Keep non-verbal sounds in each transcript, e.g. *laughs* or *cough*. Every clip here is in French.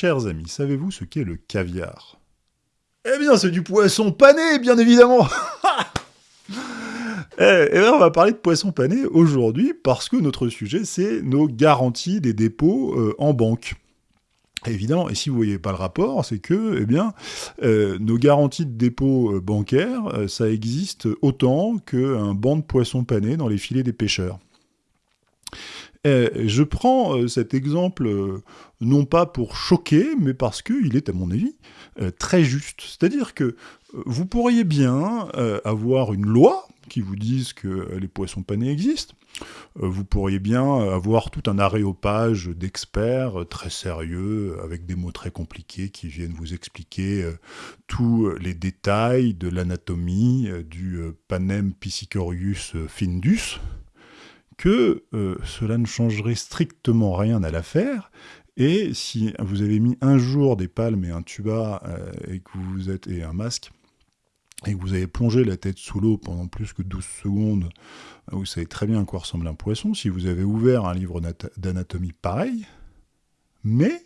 Chers amis, savez-vous ce qu'est le caviar? Eh bien, c'est du poisson pané, bien évidemment *laughs* Eh, eh bien, on va parler de poisson pané aujourd'hui parce que notre sujet, c'est nos garanties des dépôts euh, en banque. Évidemment, et si vous voyez pas le rapport, c'est que, eh euh, nos garanties de dépôt euh, bancaires, ça existe autant qu'un banc de poissons panés dans les filets des pêcheurs. Je prends cet exemple non pas pour choquer, mais parce qu'il est, à mon avis, très juste. C'est-à-dire que vous pourriez bien avoir une loi qui vous dise que les poissons panés existent, euh, vous pourriez bien avoir tout un aréopage d'experts euh, très sérieux, avec des mots très compliqués qui viennent vous expliquer euh, tous les détails de l'anatomie du Panem piscicorius findus, que cela ne changerait strictement rien à l'affaire, et si vous avez mis un jour des palmes et un tuba et que vous êtes et un masque, et que vous avez plongé la tête sous l'eau pendant plus que 12 secondes, vous savez très bien à quoi ressemble un poisson, si vous avez ouvert un livre d'anatomie pareil, mais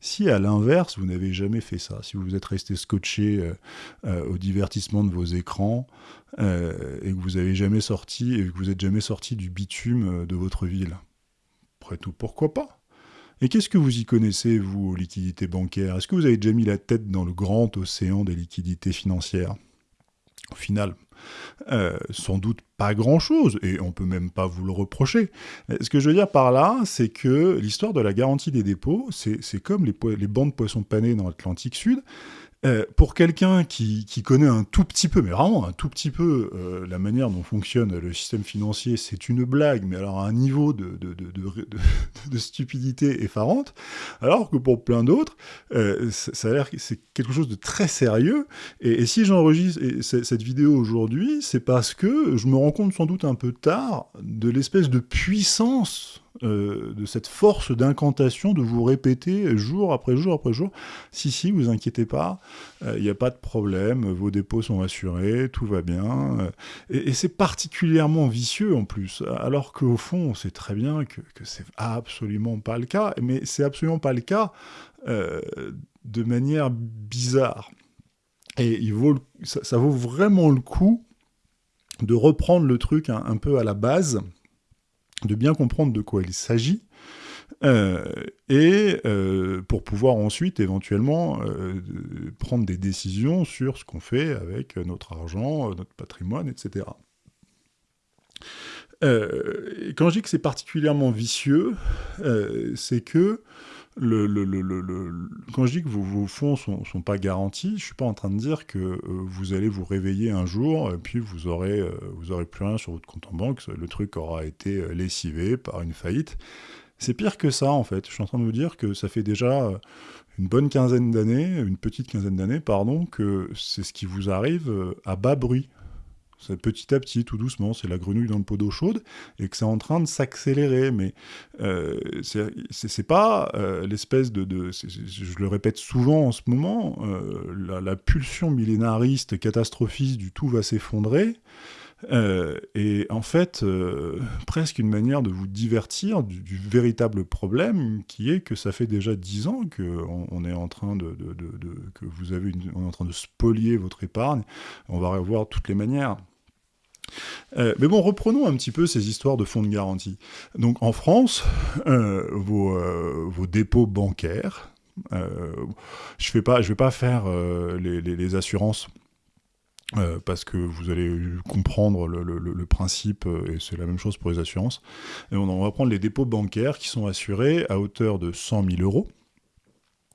si à l'inverse, vous n'avez jamais fait ça, si vous êtes resté scotché euh, euh, au divertissement de vos écrans, euh, et que vous n'avez jamais sorti, et que vous n'êtes jamais sorti du bitume de votre ville, après tout, pourquoi pas? Et qu'est-ce que vous y connaissez, vous, aux liquidités bancaires? Est-ce que vous avez déjà mis la tête dans le grand océan des liquidités financières? Au final, euh, sans doute pas grand-chose, et on peut même pas vous le reprocher. Ce que je veux dire par là, c'est que l'histoire de la garantie des dépôts, c'est comme les, les bancs de poissons panés dans l'Atlantique Sud, euh, pour quelqu'un qui, connaît un tout petit peu, mais vraiment un tout petit peu, euh, la manière dont fonctionne le système financier, c'est une blague, mais alors à un niveau *laughs* de, stupidité effarante, alors que pour plein d'autres, euh, ça a l'air que c'est quelque chose de très sérieux, et si j'enregistre cette vidéo aujourd'hui, c'est parce que je me rends compte sans doute un peu tard de l'espèce de puissance euh, de cette force d'incantation de vous répéter jour après jour après jour, si, si, vous inquiétez pas, il euh, n'y a pas de problème, vos dépôts sont assurés, tout va bien. Euh, et, c'est particulièrement vicieux en plus, alors qu'au fond, on sait très bien que, que c'est absolument pas le cas, mais c'est absolument pas le cas de manière bizarre. Et il vaut, ça, vaut vraiment le coup de reprendre le truc un peu à la base, de bien comprendre de quoi il s'agit, euh, et euh, pour pouvoir ensuite éventuellement euh, prendre des décisions sur ce qu'on fait avec notre argent, notre patrimoine, etc. quand je dis que c'est particulièrement vicieux, c'est que le, quand je dis que vos, fonds ne sont, pas garantis, je ne suis pas en train de dire que euh, vous allez vous réveiller un jour et puis vous aurez, euh, vous aurez plus rien sur votre compte en banque, le truc aura été euh, lessivé par une faillite. C'est pire que ça en fait. Je suis en train de vous dire que ça fait déjà une bonne quinzaine d'années, une petite quinzaine d'années, pardon, que c'est ce qui vous arrive à bas bruit petit à petit, tout doucement, c'est la grenouille dans le pot d'eau chaude, et que c'est en train de s'accélérer. Mais euh, c'est pas euh, l'espèce de, je le répète souvent en ce moment, euh, la, pulsion millénariste, catastrophiste du tout va s'effondrer. Et en fait, presque une manière de vous divertir du, véritable problème qui est que ça fait déjà dix ans qu'on on est en train de, que vous avez on est en train de spolier votre épargne. On va revoir toutes les manières. Euh, mais bon, reprenons un petit peu ces histoires de fonds de garantie. Donc en France, euh, euh, vos, dépôts bancaires, je ne vais pas faire les, assurances parce que vous allez comprendre le, principe, et c'est la même chose pour les assurances. Et on, va prendre les dépôts bancaires qui sont assurés à hauteur de 100 000 euros,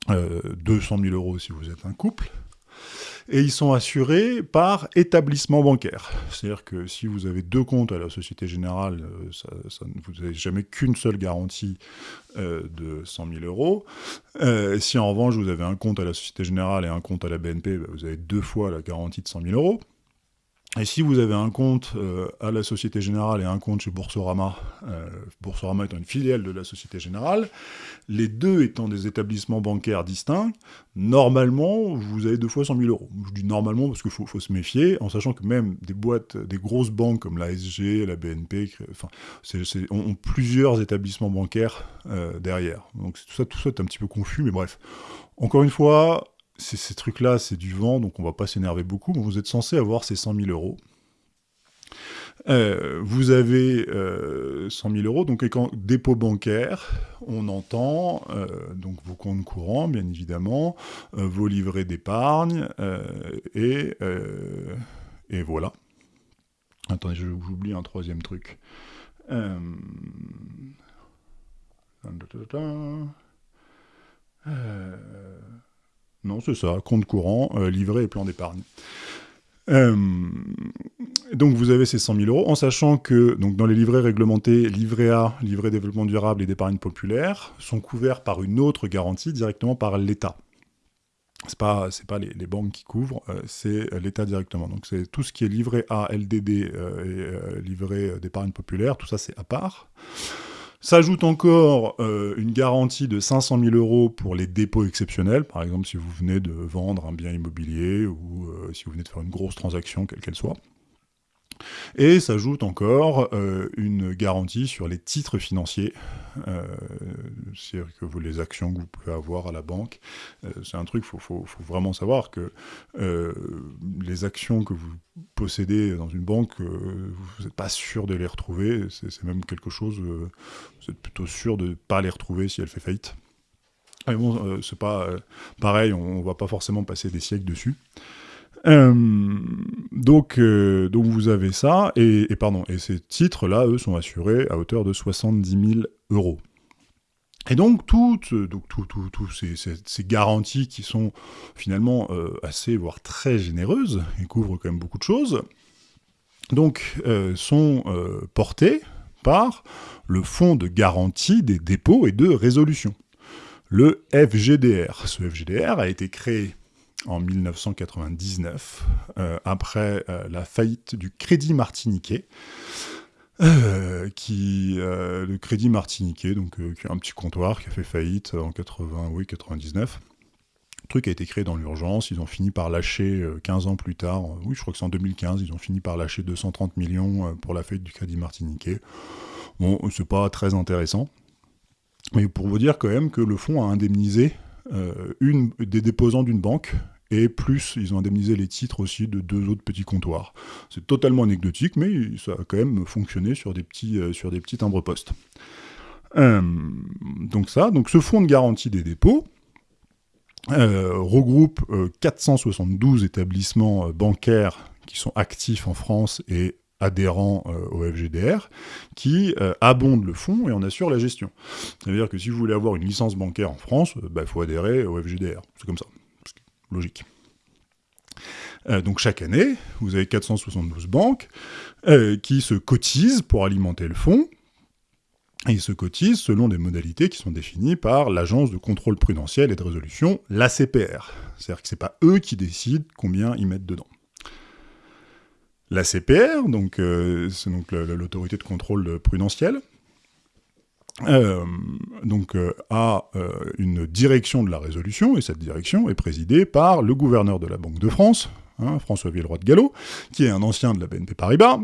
200 000 euros si vous êtes un couple, et ils sont assurés par établissement bancaire. C'est-à-dire que si vous avez deux comptes à la Société Générale, euh, vous n'avez jamais qu'une seule garantie euh, de 100 000 euros. Euh, si en revanche vous avez un compte à la Société Générale et un compte à la BNP, bah, vous avez deux fois la garantie de 100 000 euros. Et si vous avez un compte euh, à la Société Générale et un compte chez Boursorama, euh, Boursorama étant une filiale de la Société Générale, les deux étant des établissements bancaires distincts, normalement, vous avez deux fois 100 000 euros. Je dis normalement parce qu'il faut, se méfier, en sachant que même des boîtes, des grosses banques comme la SG, la BNP, ont, plusieurs établissements bancaires euh, derrière. Donc tout ça, tout ça est un petit peu confus, mais bref. Encore une fois, ces trucs-là, c'est du vent, donc on va pas s'énerver beaucoup, mais vous êtes censé avoir ces 100 000 euros. Euh, vous avez euh, 100 000 euros, donc dépôt bancaire, on entend euh, donc vos comptes courants, bien évidemment, euh, vos livrets d'épargne, et, et voilà. Attendez, j'oublie un troisième truc. Euh... Non, c'est ça, compte courant, euh, livret et plan d'épargne. Euh, donc vous avez ces 100 000 euros, en sachant que dans les livrets réglementés, livret A, livret développement durable et d'épargne populaire, sont couverts par une autre garantie directement par l'État. C'est pas c'est pas les, banques qui couvrent, euh, c'est l'État directement. Donc c'est tout ce qui est livret A, LDD et livret d'épargne populaire, tout ça c'est à part. S'ajoute encore euh, une garantie de 500 000 euros pour les dépôts exceptionnels, par exemple si vous venez de vendre un bien immobilier ou euh, si vous venez de faire une grosse transaction, quelle qu'elle soit. Et s'ajoute encore euh, une garantie sur les titres financiers, euh, c'est-à-dire que les actions que vous pouvez avoir à la banque. Euh, c'est un truc, il faut, vraiment savoir que les actions que vous possédez dans une banque, vous n'êtes pas sûr de les retrouver, c'est même quelque chose, vous êtes plutôt sûr de ne pas les retrouver si elle fait faillite. Mais bon, c'est pas pareil, on, ne va pas forcément passer des siècles dessus. Euh, donc, euh, donc vous avez ça, et, pardon, et ces titres-là, eux, sont assurés à hauteur de 70 000 euros. Et donc, toutes donc, tout, tout, ces, ces, garanties qui sont finalement euh, assez, voire très généreuses, et couvrent quand même beaucoup de choses, donc, sont portées par le Fonds de garantie des dépôts et de résolution, le FGDR. Ce FGDR a été créé en 1999, euh, après euh, la faillite du Crédit Martiniquais, euh, qui, le Crédit Martiniquais, donc qui est un petit comptoir qui a fait faillite en 80, oui, 99. Le truc a été créé dans l'urgence, ils ont fini par lâcher 15 ans plus tard, oui je crois que c'est en 2015, ils ont fini par lâcher 230 millions pour la faillite du Crédit Martiniquais. Bon, c'est pas très intéressant, mais pour vous dire quand même que le fonds a indemnisé une, des déposants d'une banque et plus ils ont indemnisé les titres aussi de deux autres petits comptoirs. C'est totalement anecdotique, mais ça a quand même fonctionné sur des petits, euh, petits timbres-postes. Euh, donc ça, ce fonds de garantie des dépôts euh, regroupe 472 établissements bancaires qui sont actifs en France et adhérents au FGDR, qui abondent le fonds et en assurent la gestion. C'est-à-dire que si vous voulez avoir une licence bancaire en France, il bah, faut adhérer au FGDR. C'est comme ça logique. Euh, donc chaque année, vous avez 472 banques euh, qui se cotisent pour alimenter le fonds, et ils se cotisent selon des modalités qui sont définies par l'Agence de contrôle prudentiel et de résolution, l'ACPR. C'est-à-dire que ce n'est pas eux qui décident combien ils mettent dedans. L'ACPR, donc, euh, c'est donc l'autorité de contrôle prudentiel, euh, donc euh, a une direction de la résolution, et cette direction est présidée par le gouverneur de la Banque de France, hein, François Villeroy de Gallo, qui est un ancien de la BNP Paribas,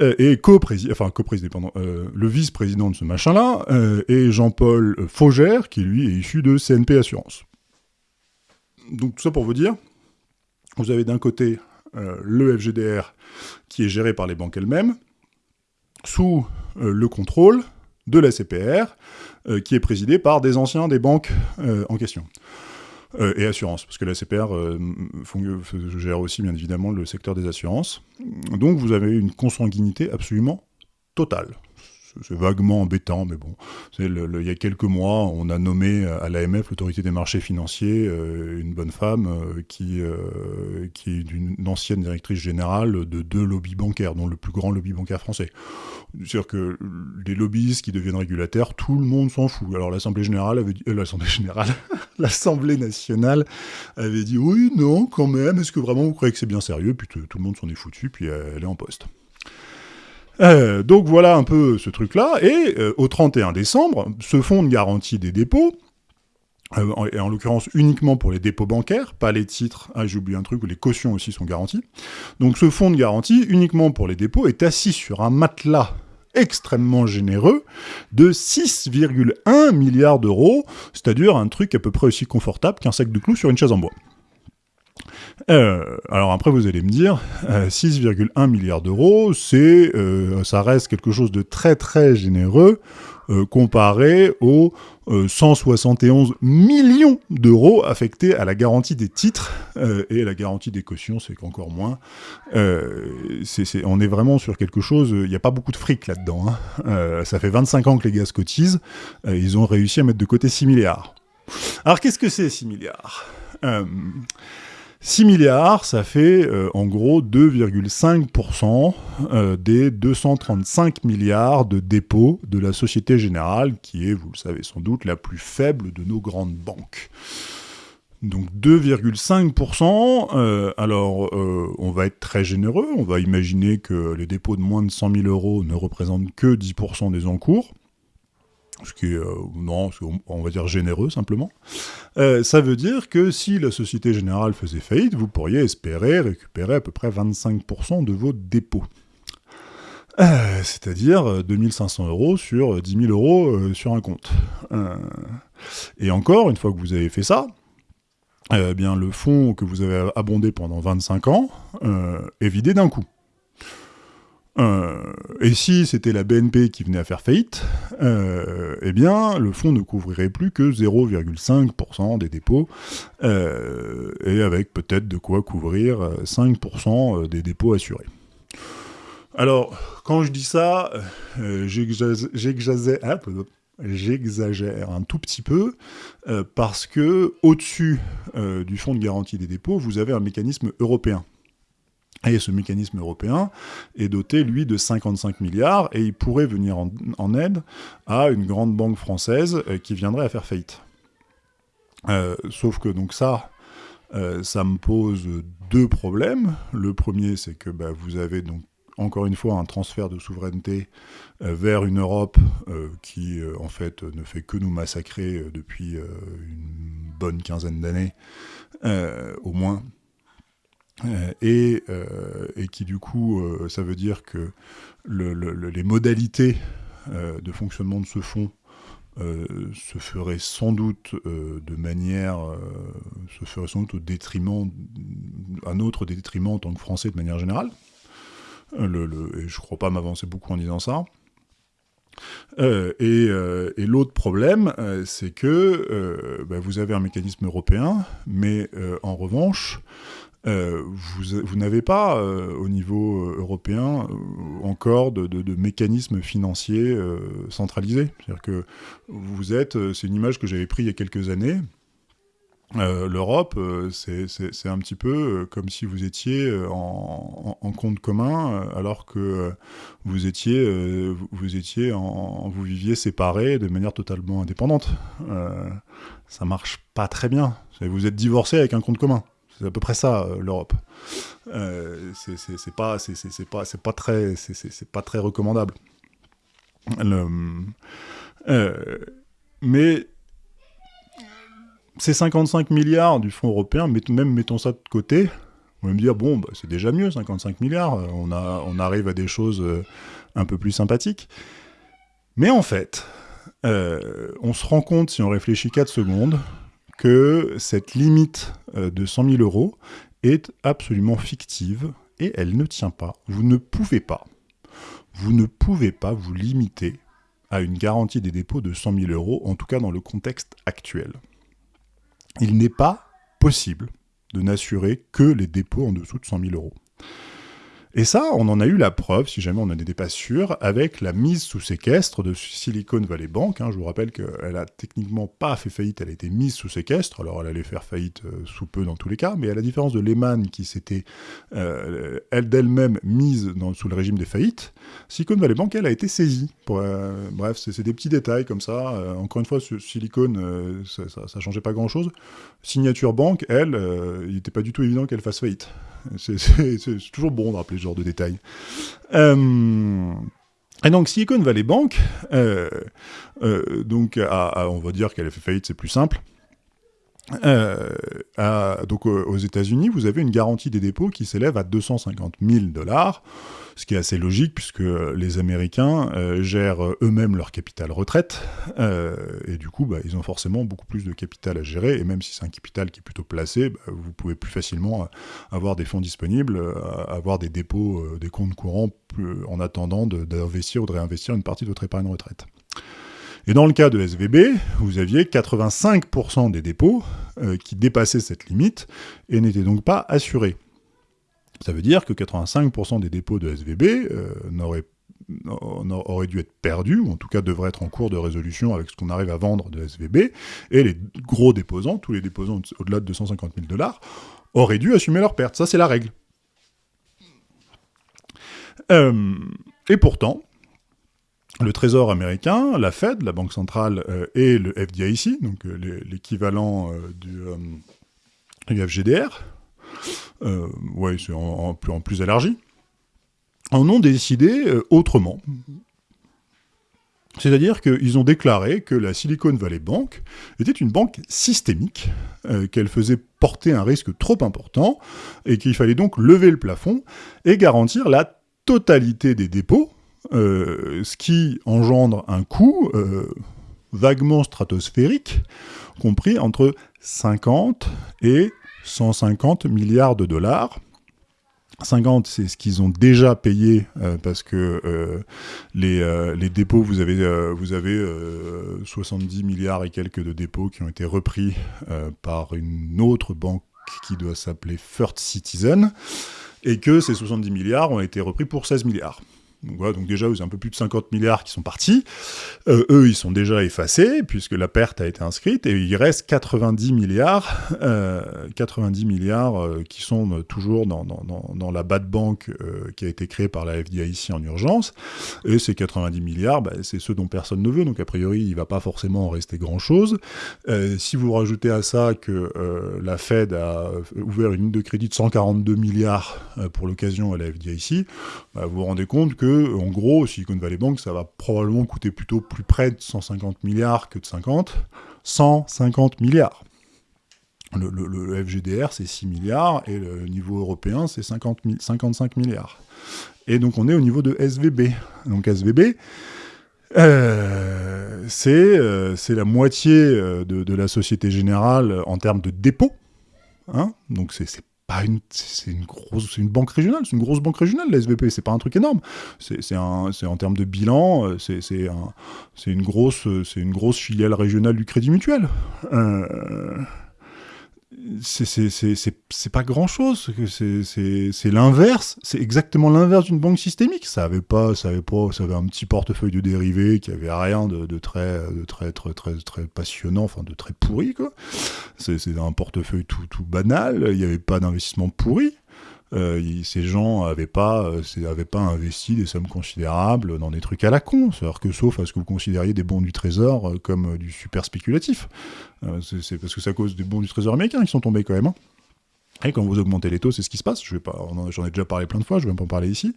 et co-président, enfin co-président, le vice-président de ce machin-là, et Jean-Paul Faugère, qui lui est issu de CNP Assurance. Donc tout ça pour vous dire, vous avez d'un côté le FGDR, qui est géré par les banques elles-mêmes, sous le contrôle de la CPR, euh, qui est présidée par des anciens des banques euh, en question. Euh, et assurances, parce que la CPR gère aussi bien évidemment le secteur des assurances. Donc vous avez une consanguinité absolument totale. C'est vaguement embêtant, mais bon. il y a quelques mois, on a nommé à l'AMF, l'autorité des marchés financiers, une bonne femme qui, qui est une ancienne directrice générale de deux lobbies bancaires, dont le plus grand lobby bancaire français. C'est-à-dire que les lobbyistes qui deviennent régulateurs, tout le monde s'en fout. Alors l'Assemblée générale avait dit, l'Assemblée générale, *laughs* l'Assemblée nationale avait dit oui, non, quand même. Est-ce que vraiment vous croyez que c'est bien sérieux? Puis tout, le monde s'en est foutu, puis elle est en poste. Euh, donc voilà un peu ce truc-là. Et euh, au 31 décembre, ce fonds de garantie des dépôts, euh, et en l'occurrence uniquement pour les dépôts bancaires, pas les titres, ah j'ai oublié un truc, les cautions aussi sont garanties. Donc ce fonds de garantie, uniquement pour les dépôts, est assis sur un matelas extrêmement généreux de 6,1 milliards d'euros, c'est-à-dire un truc à peu près aussi confortable qu'un sac de clous sur une chaise en bois. Euh, alors après, vous allez me dire, 6,1 euh, milliards d'euros, c'est, euh, ça reste quelque chose de très très généreux comparé aux 171 millions d'euros affectés à la garantie des titres et la garantie des cautions, c'est qu'encore moins. on est vraiment sur quelque chose, il n'y a pas beaucoup de fric là-dedans. Hein. ça fait 25 ans que les gars se cotisent, ils ont réussi à mettre de côté 6 milliards. Alors qu'est-ce que c'est 6 milliards? 6 milliards, ça fait euh, en gros 2,5% euh, des 235 milliards de dépôts de la Société Générale, qui est, vous le savez sans doute, la plus faible de nos grandes banques. Donc 2,5%, euh, alors on va être très généreux, on va imaginer que les dépôts de moins de 100 000 euros ne représentent que 10% des encours ce qui est, euh, non, on va dire généreux simplement, euh, ça veut dire que si la Société Générale faisait faillite, vous pourriez espérer récupérer à peu près 25% de vos dépôts. Euh, c'est-à-dire 2500 euros sur 10 000 euros sur un compte. et encore, une fois que vous avez fait ça, eh bien, le fonds que vous avez abondé pendant 25 ans est vidé d'un coup. Euh, et si c'était la BNP qui venait à faire faillite, euh, eh bien, le fonds ne couvrirait plus que 0,5% des dépôts, euh, et avec peut-être de quoi couvrir 5% des dépôts assurés. Alors, quand je dis ça, j'exagère un tout petit peu, parce que au-dessus du fonds de garantie des dépôts, vous avez un mécanisme européen et ce mécanisme européen est doté, lui, de 55 milliards, et il pourrait venir en, aide à une grande banque française euh, qui viendrait à faire faillite. Euh, sauf que donc ça, euh, ça me pose deux problèmes. Le premier, c'est que bah, vous avez donc encore une fois un transfert de souveraineté vers une Europe qui en fait ne fait que nous massacrer depuis une bonne quinzaine d'années au moins euh, euh, et, qui du coup, euh, ça veut dire que les modalités de fonctionnement de ce fonds se feraient sans doute de manière, se ferait sans doute au détriment, un autre détriment en tant que Français de manière générale. Le, et je ne crois pas m'avancer beaucoup en disant ça. et, l'autre problème, c'est que bah, vous avez un mécanisme européen, mais en revanche, euh, vous, n'avez pas, euh, au niveau euh, européen, encore de, de, mécanismes financiers centralisés. C'est-à-dire que vous êtes, c'est une image que j'avais prise il y a quelques années, L'Europe, c'est un petit peu comme si vous étiez en, compte commun, alors que vous étiez, vous étiez vous viviez séparés de manière totalement indépendante. ça marche pas très bien. Vous êtes divorcé avec un compte commun. C'est à peu près ça euh, l'Europe. Euh, c'est pas, pas, très, recommandable. Euh, mais ces 55 milliards du Fonds européen, même mettons ça de côté, on va me dire bon, bah, c'est déjà mieux, 55 milliards. On arrive à des choses un peu plus sympathiques. Mais en fait, on se rend compte si on réfléchit 4 secondes que cette limite euh, de 100 000 euros est absolument fictive et elle ne tient pas. Vous ne pouvez pas, vous ne pouvez pas vous limiter à une garantie des dépôts de 100 000 euros, en tout cas dans le contexte actuel. Il n'est pas possible de n'assurer que les dépôts en dessous de 100 000 euros. Et ça, on en a eu la preuve, si jamais on en était pas sûr, avec la mise sous séquestre de Silicon Valley Bank. Hein. Je vous rappelle qu'elle a techniquement pas fait faillite, elle a été mise sous séquestre. Alors elle allait faire faillite euh, sous peu dans tous les cas, mais à la différence de Lehman qui s'était euh, elle d'elle-même mise sous le régime des faillites, Silicon Valley Bank, elle a été saisie. Euh, bref, c'est des petits détails comme ça. encore une fois, Silicon, ça, ça, changeait pas grand-chose. Signature Bank, elle, il n'était pas du tout évident qu'elle fasse faillite. *laughs* C'est toujours bon de rappeler ce genre de détails. Euh, et donc Silicon Valley Bank, euh, euh, donc on va dire qu'elle a fait faillite, c'est plus simple. Donc aux États-Unis, vous avez une garantie des dépôts qui s'élève à 250 000 dollars ce qui est assez logique puisque les Américains euh, gèrent eux-mêmes leur capital retraite, euh, et du coup, bah, ils ont forcément beaucoup plus de capital à gérer, et même si c'est un capital qui est plutôt placé, bah, vous pouvez plus facilement euh, avoir des fonds disponibles, avoir des dépôts, des comptes courants en attendant d'investir ou de réinvestir une partie de votre épargne retraite. Et dans le cas de SVB, vous aviez 85% des dépôts qui dépassaient cette limite et n'étaient donc pas assurés. Ça veut dire que 85% des dépôts de SVB euh, auraient dû être perdus, ou en tout cas devraient être en cours de résolution avec ce qu'on arrive à vendre de SVB, et les gros déposants, tous les déposants au-delà de 250 000 dollars, auraient dû assumer leurs pertes. Ça, c'est la règle. Euh, et pourtant, le Trésor américain, la Fed, la Banque centrale euh, et le FDIC, donc l'équivalent du, du FGDR, euh, ouais, c'est en, plus élargi, en ont décidé euh, autrement. C'est-à-dire qu'ils ont déclaré que la Silicon Valley Bank était une banque systémique, euh, qu'elle faisait porter un risque trop important, et qu'il fallait donc lever le plafond et garantir la totalité des dépôts, ce qui engendre un coût vaguement stratosphérique, compris entre 50 et 150 milliards de dollars. 50, c'est ce qu'ils ont déjà payé euh, parce que euh, les, euh, les, dépôts, vous avez 70 milliards et quelques de dépôts qui ont été repris par une autre banque qui doit s'appeler First Citizen et que ces 70 milliards ont été repris pour 16 milliards. Donc, voilà, donc déjà, vous avez un peu plus de 50 milliards qui sont partis. Euh, eux, ils sont déjà effacés, puisque la perte a été inscrite, et il reste 90 milliards, 90 euh, milliards euh, qui sont toujours dans, dans, dans, la bad bank qui a été créée par la FDIC en urgence. Et ces 90 milliards, bah, c'est ceux dont personne ne veut, donc a priori, il ne va pas forcément en rester grand-chose. si vous rajoutez à ça que la Fed a ouvert une ligne de crédit de 142 milliards pour l'occasion à la FDIC, bah, vous vous rendez compte que en gros, Silicon Valley Bank, ça va probablement coûter plutôt plus près de 150 milliards que de 50. 150 milliards. Le, FGDR, c'est 6 milliards, et le niveau européen, c'est 55 milliards. Et donc, on est au niveau de SVB. Donc, SVB, euh, euh, c'est la moitié euh, de, la Société Générale en termes de dépôt. Hein donc, c'est une, c'est une grosse, c'est une banque régionale, c'est une grosse banque régionale, la SVP, c'est pas un truc énorme. C'est en termes de bilan, euh, c'est une grosse, c'est une grosse filiale régionale du Crédit Mutuel. Euh, c'est pas grand chose, c'est l'inverse, c'est exactement l'inverse d'une banque systémique. Ça avait pas, ça avait pas, ça avait un petit portefeuille de dérivés qui avait rien de, très, de très, très, très, très passionnant, enfin de très pourri quoi. C'est un portefeuille tout, tout banal. Il n'y avait pas d'investissement pourri. Euh, ces gens n'avaient pas, euh, pas investi des sommes considérables dans des trucs à la con. C'est-à-dire que sauf à ce que vous considériez des bons du trésor euh, comme du super spéculatif. c'est parce que c'est à cause des bons du trésor américains qui sont tombés quand même. Hein. Et quand vous augmentez les taux, c'est ce qui se passe. Je j'en ai déjà parlé plein de fois, je vais même pas en parler ici.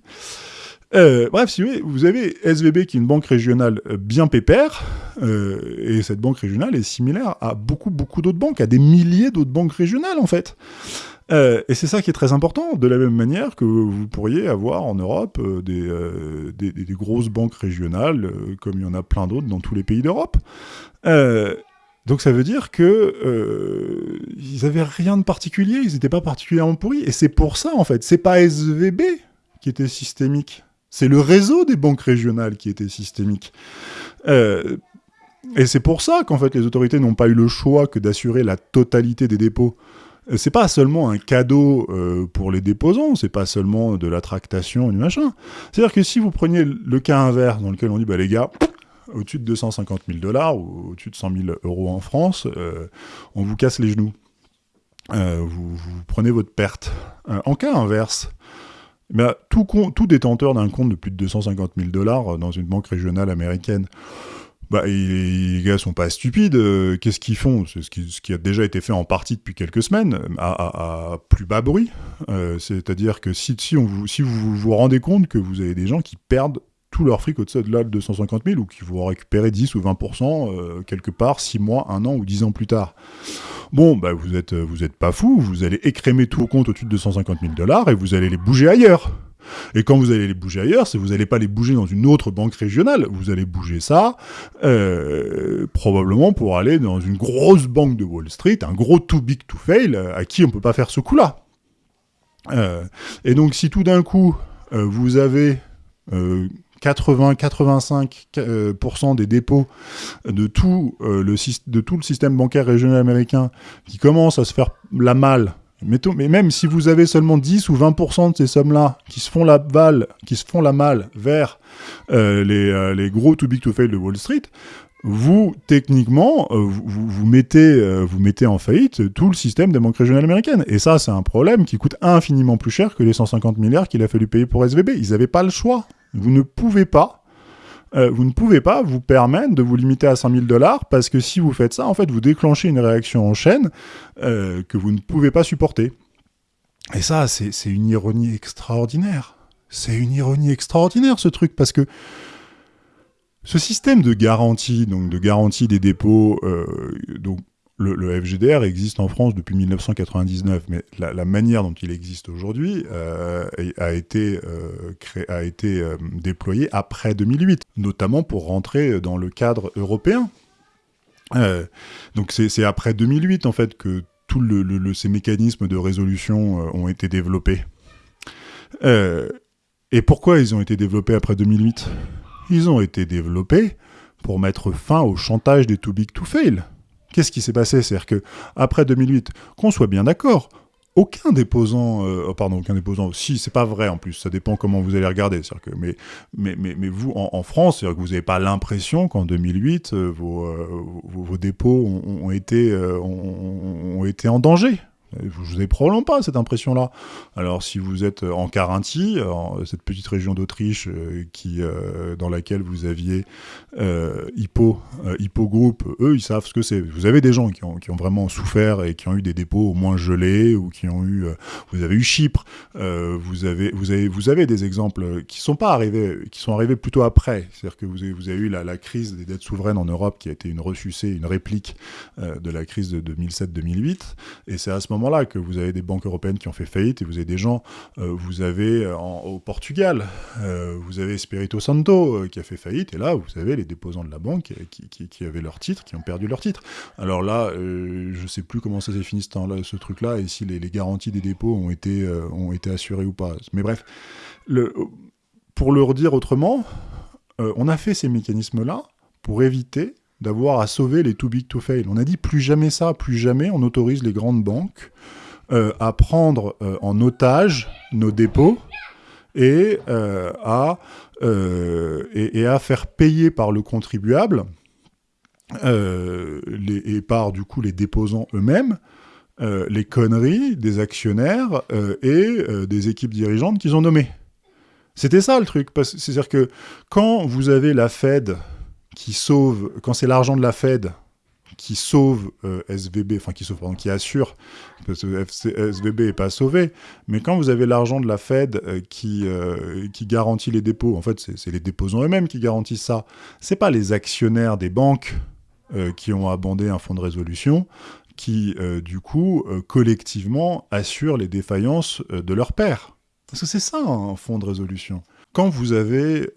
bref, si vous voulez, vous avez SVB qui est une banque régionale bien pépère, et cette banque régionale est similaire à beaucoup, beaucoup d'autres banques, à des milliers d'autres banques régionales en fait. Euh, et c'est ça qui est très important, de la même manière que vous pourriez avoir en Europe euh, euh, des, des, grosses banques régionales, comme il y en a plein d'autres dans tous les pays d'Europe. donc ça veut dire que ils avaient rien de particulier, ils n'étaient pas particulièrement pourris. Et c'est pour ça, en fait, c'est pas SVB qui était systémique, c'est le réseau des banques régionales qui était systémique. et c'est pour ça qu'en fait les autorités n'ont pas eu le choix que d'assurer la totalité des dépôts c'est pas seulement un cadeau pour les déposants, c'est pas seulement de la tractation du machin. C'est-à-dire que si vous preniez le cas inverse dans lequel on dit, bah les gars, au-dessus de 250 000 dollars ou au-dessus de 100 000 euros en France, on vous casse les genoux. vous, prenez votre perte. en cas inverse, bah, tout, détenteur d'un compte de plus de 250 000 dollars dans une banque régionale américaine, bah, les gars sont pas stupides. Euh, qu'est-ce qu'ils font? C'est ce qui, a déjà été fait en partie depuis quelques semaines, à, plus bas bruit. Euh, c'est-à-dire que si, vous, vous rendez compte que vous avez des gens qui perdent tout leur fric au-dessus de là de 250 000 ou qui vont récupérer 10 ou 20% euh, quelque part 6 mois, 1 an ou 10 ans plus tard. Bon, bah vous êtes, vous êtes pas fou, vous allez écrémer tout vos comptes au-dessus de 250 000 dollars et vous allez les bouger ailleurs. Et quand vous allez les bouger ailleurs, vous n'allez pas les bouger dans une autre banque régionale, vous allez bouger ça euh, probablement pour aller dans une grosse banque de Wall Street, un gros too big to fail, à qui on peut pas faire ce coup-là. Euh, et donc si tout d'un coup, euh, vous avez 80-85% des dépôts de tout, le, de tout le système bancaire régional américain qui commencent à se faire la malle mais même si vous avez seulement 10 ou 20% de ces sommes-là qui se font la balle, qui se font la malle vers euh, euh, les, gros too big to fail de Wall Street, vous, techniquement, euh, vous, mettez, vous mettez en faillite tout le système des banques régionales américaines. Et ça, c'est un problème qui coûte infiniment plus cher que les 150 milliards qu'il a fallu payer pour SVB. Ils n'avaient pas le choix. Vous ne pouvez pas euh, vous ne pouvez pas vous permettre de vous limiter à 100 000 dollars parce que si vous faites ça, en fait, vous déclenchez une réaction en chaîne euh, que vous ne pouvez pas supporter. Et ça, c'est une ironie extraordinaire. C'est une ironie extraordinaire, ce truc, parce que ce système de garantie, donc de garantie des dépôts, euh, donc le, FGDR existe en France depuis 1999, mais la, manière dont il existe aujourd'hui euh, a été, euh, a été euh, après 2008, notamment pour rentrer dans le cadre européen. donc c'est après 2008 en fait que tous le, ces mécanismes de résolution ont été développés. et pourquoi ils ont été développés après 2008 Ils ont été développés pour mettre fin au chantage des too big to fail. Qu'est-ce qui s'est passé? C'est-à-dire que après 2008, qu'on soit bien d'accord, aucun déposant, euh, oh, pardon, aucun déposant, si, c'est pas vrai en plus, ça dépend comment vous allez regarder. Que, mais, mais, mais, mais, vous, en, France, que vous n'avez pas l'impression qu'en 2008, euh, euh, vos, vos, dépôts ont, été, ont, été en danger. Vous n'avez probablement pas cette impression-là. Alors si vous êtes en Carinthie, cette petite région d'Autriche euh, euh, dans laquelle vous aviez euh, Hippo, Hippo Group, eux ils savent ce que c'est. Vous avez des gens qui ont, vraiment souffert et qui ont eu des dépôts au moins gelés ou qui ont eu, vous avez eu Chypre, vous avez vous avez vous avez des exemples qui sont pas arrivés, qui sont arrivés plutôt après. C'est-à-dire que vous avez, eu la, la, crise des dettes souveraines en Europe qui a été une ressucée, une réplique de la crise de 2007-2008 et c'est à ce moment là que vous avez des banques européennes qui ont fait faillite et vous avez des gens, euh, vous avez euh, au Portugal, euh, vous avez Spirito Santo qui a fait faillite et là vous avez les déposants de la banque qui, avaient leur titre, qui ont perdu leur titre. Alors là, je ne sais plus comment ça s'est fini ce, truc-là et si les, garanties des dépôts ont été, ont été assurées ou pas. Mais bref, pour le redire autrement, on a fait ces mécanismes-là pour éviter d'avoir à sauver les too big to fail. On a dit plus jamais ça, plus jamais on autorise les grandes banques euh, à prendre euh, en otage nos dépôts et, euh, à, et, à faire payer par le contribuable et par du coup les déposants eux-mêmes les conneries des actionnaires et des équipes dirigeantes qu'ils ont nommées. C'était ça le truc. C'est-à-dire que quand vous avez la Fed qui sauve, quand c'est l'argent de la Fed qui sauve euh, SVB, enfin qui sauve, pardon, qui assure, parce que SVB n'est pas sauvé, mais quand vous avez l'argent de la Fed euh, qui, euh, qui garantit les dépôts, en fait c'est les déposants eux-mêmes qui garantissent ça, c'est pas les actionnaires des banques qui ont abondé un fonds de résolution, qui du coup collectivement assurent les défaillances de leur père. Parce que c'est ça un fonds de résolution. Quand vous avez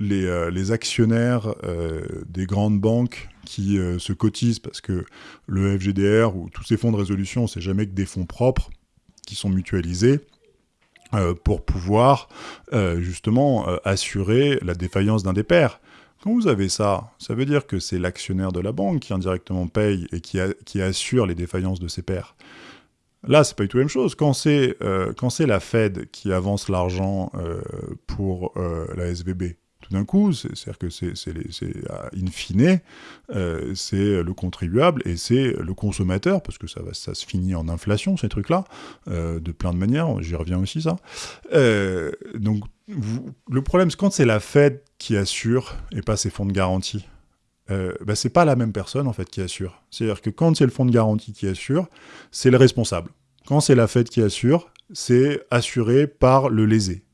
euh, les, actionnaires euh, des grandes banques qui euh, se cotisent parce que le FGDR ou tous ces fonds de résolution, c'est jamais que des fonds propres qui sont mutualisés pour pouvoir justement assurer la défaillance d'un des pairs. Quand vous avez ça, ça veut dire que c'est l'actionnaire de la banque qui indirectement paye et qui, assure les défaillances de ses pairs. Là, c'est pas du tout la même chose. Quand c'est la Fed qui avance l'argent pour la SVB, d'un coup, c'est-à-dire que c'est in fine, c'est le contribuable et c'est le consommateur, parce que ça, se finit en inflation, ces trucs-là, de plein de manières, j'y reviens aussi, ça. donc, le problème, c'est quand c'est la Fed qui assure et pas ses fonds de garantie. Euh, bah, c'est pas la même personne en fait qui assure. C'est-à-dire que quand c'est le fonds de garantie qui assure, c'est le responsable. Quand c'est la Fed qui assure, c'est assuré par le lésé.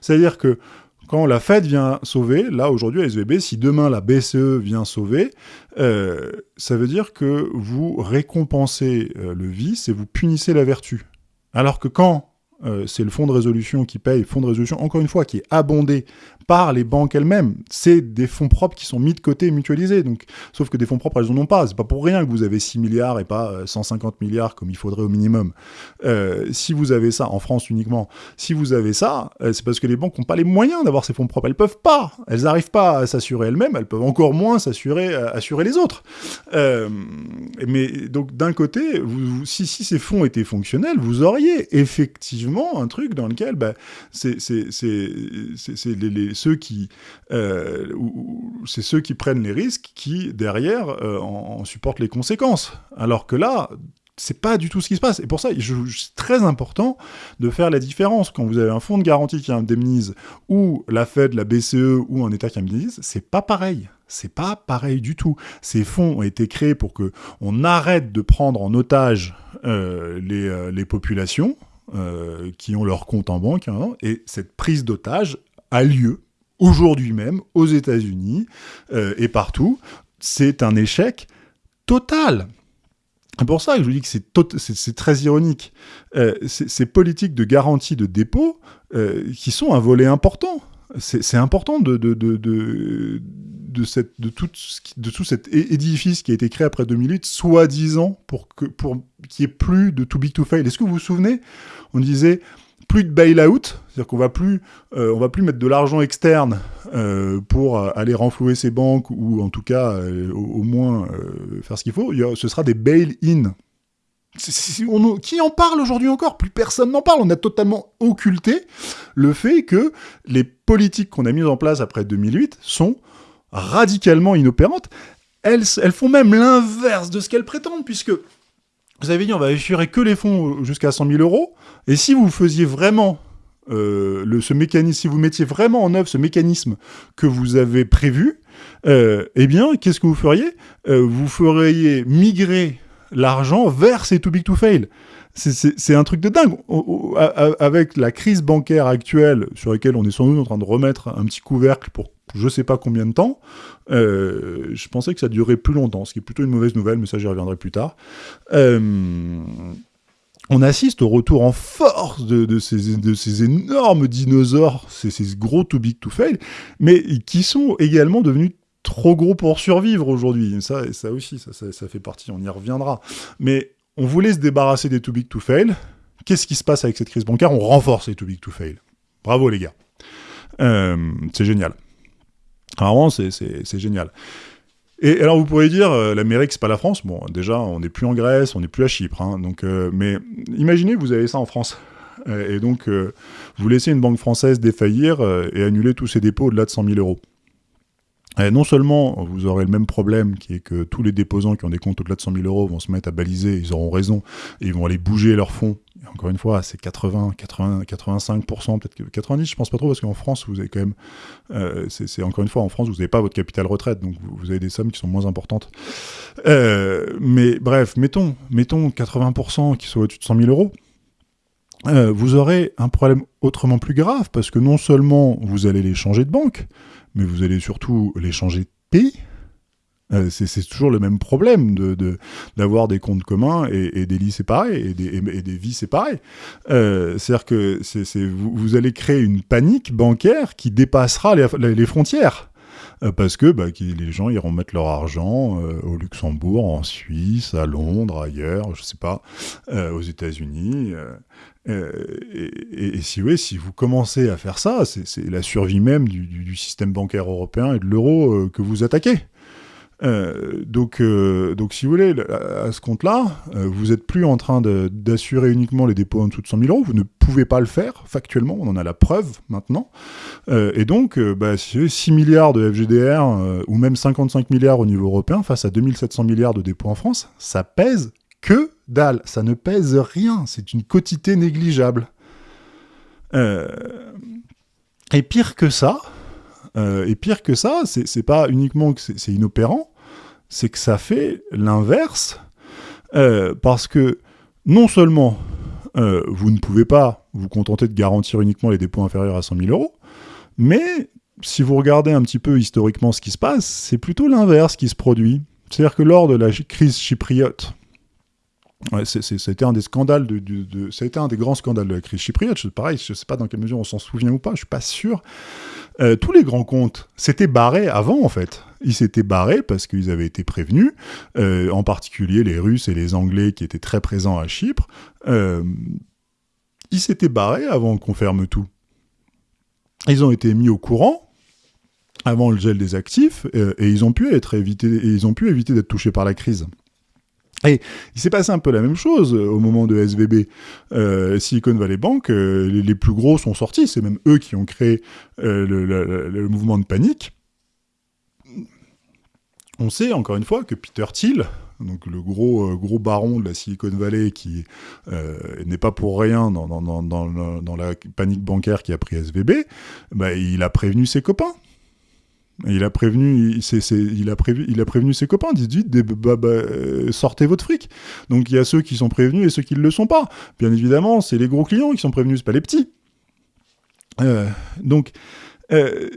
C'est-à-dire que quand la Fed vient sauver, là aujourd'hui à SVB, si demain la BCE vient sauver, euh, ça veut dire que vous récompensez euh, le vice et vous punissez la vertu. Alors que quand euh, c'est le fonds de résolution qui paye, fonds de résolution, encore une fois, qui est abondé par les banques elles-mêmes. C'est des fonds propres qui sont mis de côté et mutualisés. Donc, sauf que des fonds propres, elles n'en ont pas. C'est pas pour rien que vous avez 6 milliards et pas 150 euh, milliards comme il faudrait au minimum. Euh, si vous avez ça, en France uniquement, si vous avez ça, c'est parce que les banques n'ont pas les moyens d'avoir ces fonds propres. Elles peuvent pas. Elles n'arrivent pas à s'assurer elles-mêmes. Elles peuvent encore moins s'assurer, assurer les autres. mais donc, d'un côté, si, si ces fonds étaient fonctionnels, vous auriez effectivement un truc dans lequel bah, c'est ceux qui euh, ceux qui prennent les risques qui derrière euh, en, supportent les conséquences. Alors que là, c'est pas du tout ce qui se passe. Et pour ça, c'est très important de faire la différence. Quand vous avez un fonds de garantie qui indemnise, ou la Fed, la BCE, ou un État qui indemnise, c'est pas pareil. C'est pas pareil du tout. Ces fonds ont été créés pour que on arrête de prendre en otage euh, les, les populations, euh, qui ont leur compte en banque, hein, et cette prise d'otage a lieu aujourd'hui même aux États-Unis euh, et partout. C'est un échec total. C'est pour ça que je vous dis que c'est très ironique. Euh, ces politiques de garantie de dépôt qui sont un volet important. C'est important de, de, de, de, tout, cet édifice qui a été créé après 2008, soi-disant pour qu'il pour n'y ait plus de too big to fail. Est-ce que vous vous souvenez On disait plus de bail-out, c'est-à-dire qu'on euh, on va plus mettre de l'argent externe euh, pour aller renflouer ces banques ou en tout cas euh, au, moins faire ce qu'il faut. ce sera des bail-in. Qui en parle aujourd'hui encore? Plus personne n'en parle. On a totalement occulté le fait que les politiques qu'on a mises en place après 2008 sont radicalement inopérantes. Elles, elles font même l'inverse de ce qu'elles prétendent, puisque vous avez dit on va assurer que les fonds jusqu'à 100 000 euros, et si vous faisiez vraiment euh, ce mécanisme, si vous mettiez vraiment en œuvre ce mécanisme que vous avez prévu, euh, eh bien, qu'est-ce que vous feriez? Euh, Vous feriez migrer l'argent vers ces too big to fail. C'est un truc de dingue. Avec la crise bancaire actuelle, sur laquelle on est sans doute en train de remettre un petit couvercle pour je sais pas combien de temps. Euh, je pensais que ça durerait plus longtemps, ce qui est plutôt une mauvaise nouvelle, mais ça j'y reviendrai plus tard. Euh, on assiste au retour en force de, ces, de ces, énormes dinosaures, ces, ces, gros too big to fail, mais qui sont également devenus trop gros pour survivre aujourd'hui. Ça, ça aussi, ça, fait partie, on y reviendra. Mais on voulait se débarrasser des too big to fail. Qu'est-ce qui se passe avec cette crise bancaire? On renforce les too big to fail. Bravo les gars. Euh, c'est génial. Vraiment, c'est génial. Et alors vous pourriez dire, euh, l'Amérique c'est pas la France? Bon, déjà on n'est plus en Grèce, on n'est plus à Chypre. Hein, euh, mais imaginez vous avez ça en France. et donc vous laissez une banque française défaillir et annuler tous ses dépôts au-delà de 100 000 euros. Et non seulement vous aurez le même problème, qui est que tous les déposants qui ont des comptes au-delà de 100 000 euros vont se mettre à baliser, ils auront raison, et ils vont aller bouger leurs fonds. encore une fois, c'est 80, 80, 85%, peut-être 90, je pense pas trop, parce qu'en France, vous avez quand même, euh, c'est encore une fois, en France, vous n'avez pas votre capital retraite, donc vous, avez des sommes qui sont moins importantes. Euh, mais bref, mettons, mettons 80% qui sont au-dessus de 100 000 euros. Euh, vous aurez un problème autrement plus grave, parce que non seulement vous allez les changer de banque, mais vous allez surtout les changer de pays. Euh, c'est toujours le même problème d'avoir de, des comptes communs et, des lits séparés et des, vies séparées. Euh, C'est-à-dire que vous, allez créer une panique bancaire qui dépassera les, frontières. Euh, parce que bah, les gens iront mettre leur argent au Luxembourg, en Suisse, à Londres, ailleurs, je sais pas, aux États-Unis. Et, si, vous commencez à faire ça, c'est la survie même du, système bancaire européen et de l'euro que vous attaquez. Euh, donc, euh, donc, si vous voulez, à, ce compte-là, euh, vous n'êtes plus en train d'assurer uniquement les dépôts en dessous de 100 000 euros. Vous ne pouvez pas le faire, factuellement. On en a la preuve maintenant. et donc, bah, si vous avez 6 milliards de FGDR ou même 55 milliards au niveau européen face à 2700 milliards de dépôts en France, ça pèse que Ça ne pèse rien. C'est une quotité négligeable. et pire que ça, et pire que ça, c'est pas uniquement que c'est inopérant, c'est que ça fait l'inverse, euh, parce que non seulement euh, vous ne pouvez pas vous contenter de garantir uniquement les dépôts inférieurs à 100 000 euros, mais si vous regardez un petit peu historiquement ce qui se passe, c'est plutôt l'inverse qui se produit. C'est-à-dire que lors de la crise chypriote, C'était un des scandales ça a été un des grands scandales de la crise chypriote. Pareil, je ne sais pas dans quelle mesure on s'en souvient ou pas, je suis pas sûr. Euh, tous les grands comptes s'étaient barrés avant, en fait. Ils s'étaient barrés parce qu'ils avaient été prévenus, euh, en particulier les Russes et les Anglais qui étaient très présents à Chypre. Euh, ils s'étaient barrés avant qu'on ferme tout. Ils ont été mis au courant avant le gel des actifs et ils ont pu être évités, et ils ont pu éviter d'être touchés par la crise. Et il s'est passé un peu la même chose euh, au moment de SVB. Euh, Silicon Valley Bank, euh, les, plus gros sont sortis, c'est même eux qui ont créé le, mouvement de panique. On sait encore une fois que Peter Thiel, donc le gros, baron de la Silicon Valley qui n'est pas pour rien dans, dans, la panique bancaire qui a pris SVB, bah, il a prévenu ses copains. Il a prévenu, ses copains, dites bah, bah, euh, sortez votre fric. Donc il y a ceux qui sont prévenus et ceux qui ne le sont pas. Bien évidemment, c'est les gros clients qui sont prévenus, c'est pas les petits. Euh, donc, euh,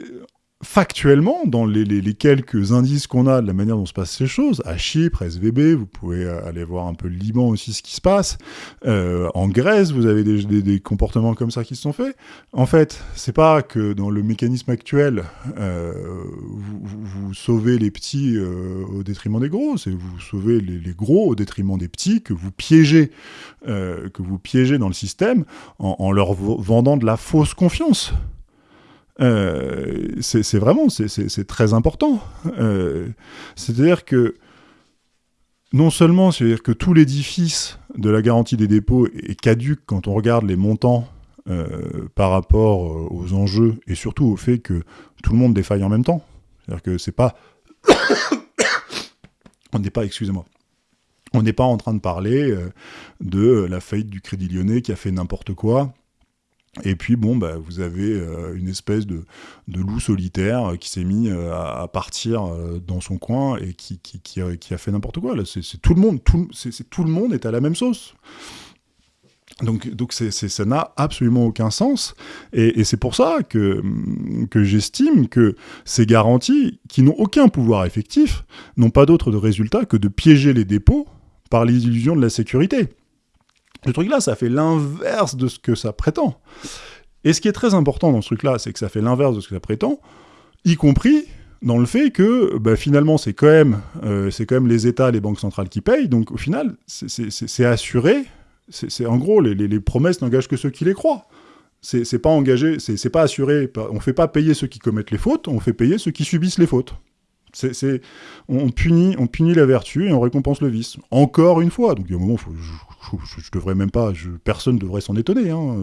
factuellement, dans les, quelques indices qu'on a de la manière dont se passent ces choses, à Chypre, SVB, vous pouvez aller voir un peu le Liban aussi ce qui se passe. Euh, en Grèce, vous avez des, comportements comme ça qui se sont faits. En fait, c'est pas que dans le mécanisme actuel, euh, vous, sauvez les petits euh, au détriment des gros, c'est vous sauvez les, gros au détriment des petits, que vous piégez, que vous piégez dans le système en leur vendant de la fausse confiance. Euh, c'est vraiment, c'est très important. Euh, c'est-à-dire que non seulement, c'est-à-dire que tout l'édifice de la garantie des dépôts est caduque quand on regarde les montants euh, par rapport aux enjeux et surtout au fait que tout le monde défaille en même temps. C'est-à-dire que c'est pas, *coughs* on n'est pas, excusez-moi. On n'est pas en train de parler de la faillite du Crédit Lyonnais qui a fait n'importe quoi, et puis, bon, bah, vous avez euh, une espèce de, loup solitaire qui s'est mis euh, à, partir euh, dans son coin et qui, a, fait n'importe quoi. C'est tout le monde, est à la même sauce. Donc, ça n'a absolument aucun sens. Et, c'est pour ça que, que j'estime que ces garanties, qui n'ont aucun pouvoir effectif, n'ont pas d'autre résultat que de piéger les dépôts par l'illusion de la sécurité. Le truc-là, ça fait l'inverse de ce que ça prétend. Et ce qui est très important dans ce truc-là, c'est que ça fait l'inverse de ce que ça prétend, y compris dans le fait que bah, finalement c'est quand, même, euh, quand même les États, les banques centrales qui payent, donc au final c'est assuré, c'est en gros les, promesses n'engagent que ceux qui les croient. C'est pas engagé, c'est pas assuré, on fait pas payer ceux qui commettent les fautes, on fait payer ceux qui subissent les fautes. On, punit, on punit la vertu et on récompense le vice. Encore une fois. Donc, il y a un moment, je, je, devrais même pas, personne ne devrait s'en étonner. Hein,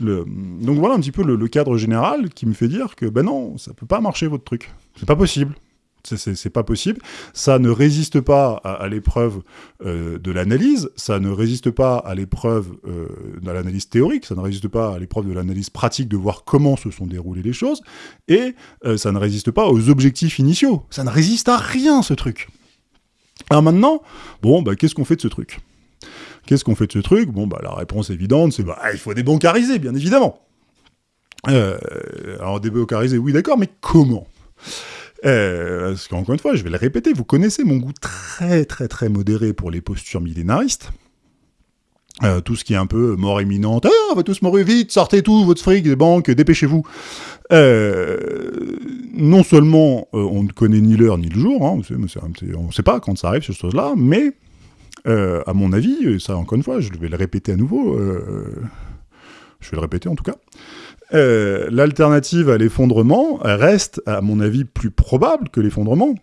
euh, donc voilà un petit peu le, cadre général qui me fait dire que, ben non, ça peut pas marcher votre truc. C'est pas possible. C'est pas possible. Ça ne résiste pas à, l'épreuve euh, de l'analyse, ça ne résiste pas à l'épreuve euh, de l'analyse théorique, ça ne résiste pas à l'épreuve de l'analyse pratique de voir comment se sont déroulées les choses, et ça ne résiste pas aux objectifs initiaux. Ça ne résiste à rien, ce truc. Alors maintenant, bon, bah, qu'est-ce qu'on fait de ce truc? Qu'est-ce qu'on fait de ce truc? Bon, bah, la réponse évidente, c'est bah, il faut débancariser, bien évidemment. alors, débancariser, oui, d'accord, mais comment? Euh, parce qu'encore une fois, je vais le répéter, vous connaissez mon goût très très très modéré pour les postures millénaristes. Euh, tout ce qui est un peu mort imminente, ah, on va tous mourir vite, sortez tout, votre fric des banques, dépêchez-vous. Euh, non seulement on ne connaît ni l'heure ni le jour, hein, on ne sait pas quand ça arrive, ces choses-là, mais à mon avis, ça encore une fois, je vais le répéter à nouveau, je vais le répéter en tout cas, euh, l'alternative à l'effondrement reste, à mon avis, plus probable que l'effondrement.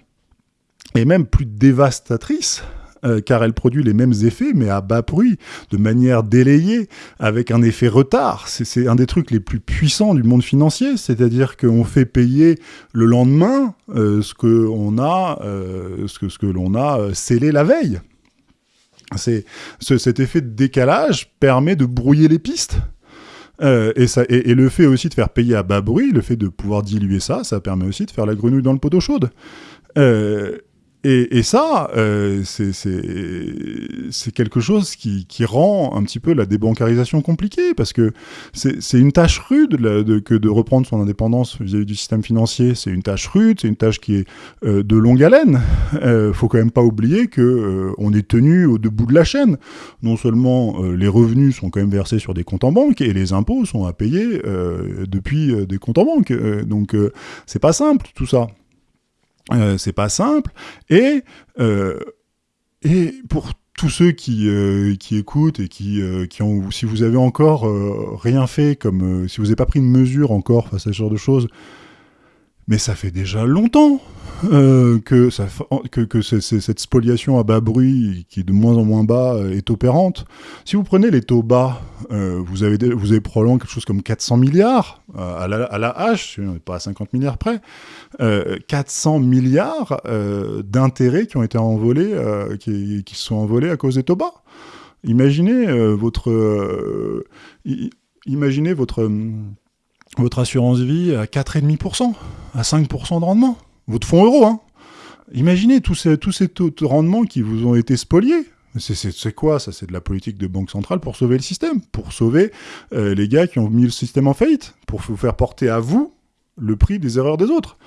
et même plus dévastatrice, euh, car elle produit les mêmes effets, mais à bas bruit, de manière délayée, avec un effet retard. C'est un des trucs les plus puissants du monde financier, c'est-à-dire qu'on fait payer le lendemain euh, euh, ce que l'on a scellé la veille. C'est cet effet de décalage permet de brouiller les pistes. et, ça, et, le fait aussi de faire payer à bas bruit, le fait de pouvoir diluer ça, ça permet aussi de faire la grenouille dans le pot d'eau chaude. Euh, et, ça, euh, c'est quelque chose qui, rend un petit peu la débancarisation compliquée, parce que c'est une tâche rude que de reprendre son indépendance vis-à-vis du système financier. C'est une tâche rude, c'est une tâche qui est euh, de longue haleine. Euh, faut quand même pas oublier que euh, on est tenu au debout de la chaîne. Non seulement les revenus sont quand même versés sur des comptes en banque, et les impôts sont à payer depuis des comptes en banque. donc c'est pas simple tout ça. Euh, c'est pas simple. Et, euh, et pour tous ceux qui, euh, écoutent et qui, ont, si vous avez encore rien fait, comme si vous n'avez pas pris une mesure encore face à ce genre de choses, mais ça fait déjà longtemps euh, que, cette spoliation à bas bruit, qui est de moins en moins bas, euh, est opérante. Si vous prenez les taux bas, euh, vous, avez, probablement quelque chose comme 400 milliards à, la, à la hache, pas à 50 milliards près, 400 milliards d'intérêts qui ont été envolés, qui, sont envolés à cause des taux bas. Imaginez votre... imaginez votre votre assurance vie à 4,5%, à 5% de rendement. Votre fonds euro, hein. Imaginez tous ces, tous ces taux de rendement qui vous ont été spoliés. C'est quoi ça? C'est de la politique de banque centrale pour sauver le système, pour sauver euh, les gars qui ont mis le système en faillite, pour vous faire porter à vous le prix des erreurs des autres.